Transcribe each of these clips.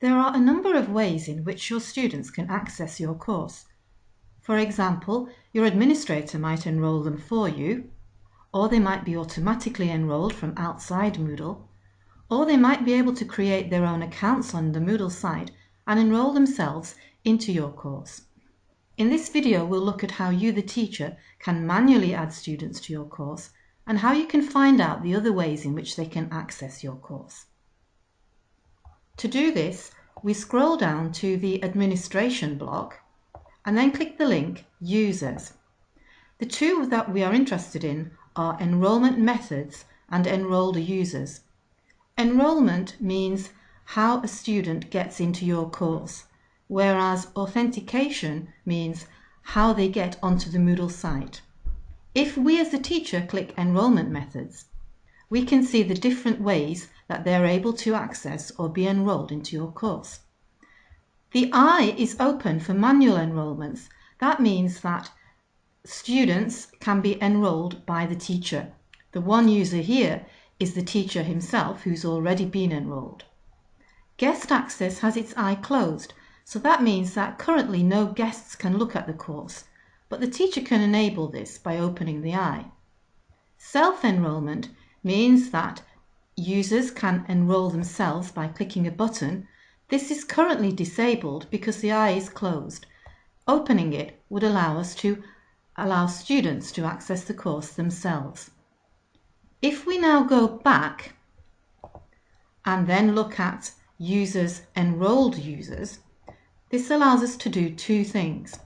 There are a number of ways in which your students can access your course. For example, your administrator might enroll them for you, or they might be automatically enrolled from outside Moodle, or they might be able to create their own accounts on the Moodle site and enroll themselves into your course. In this video, we'll look at how you, the teacher, can manually add students to your course and how you can find out the other ways in which they can access your course. To do this, we scroll down to the Administration block and then click the link Users. The two that we are interested in are Enrollment Methods and Enrolled Users. Enrollment means how a student gets into your course, whereas authentication means how they get onto the Moodle site. If we as the teacher click Enrollment Methods, we can see the different ways that they're able to access or be enrolled into your course. The eye is open for manual enrollments. That means that students can be enrolled by the teacher. The one user here is the teacher himself who's already been enrolled. Guest access has its eye closed, so that means that currently no guests can look at the course, but the teacher can enable this by opening the eye. Self-enrollment means that users can enroll themselves by clicking a button. This is currently disabled because the eye is closed. Opening it would allow us to allow students to access the course themselves. If we now go back and then look at users enrolled users, this allows us to do two things.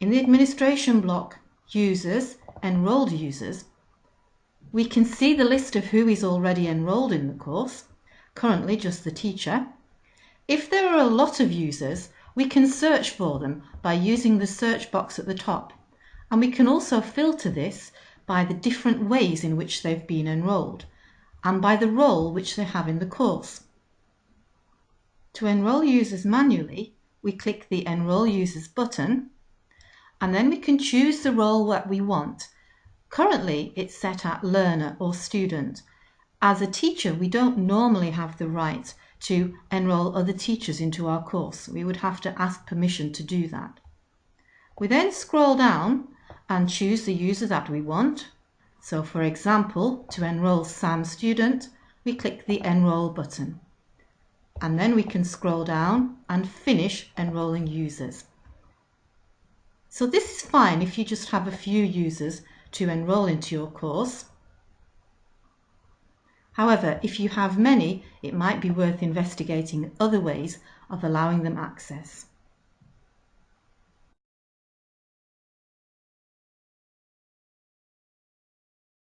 In the administration block, users, enrolled users, we can see the list of who is already enrolled in the course, currently just the teacher. If there are a lot of users, we can search for them by using the search box at the top. And we can also filter this by the different ways in which they've been enrolled and by the role which they have in the course. To enroll users manually, we click the Enroll Users button and then we can choose the role that we want. Currently, it's set at learner or student. As a teacher, we don't normally have the right to enroll other teachers into our course. We would have to ask permission to do that. We then scroll down and choose the user that we want. So for example, to enroll Sam student, we click the enroll button. And then we can scroll down and finish enrolling users. So this is fine if you just have a few users to enroll into your course. However, if you have many, it might be worth investigating other ways of allowing them access.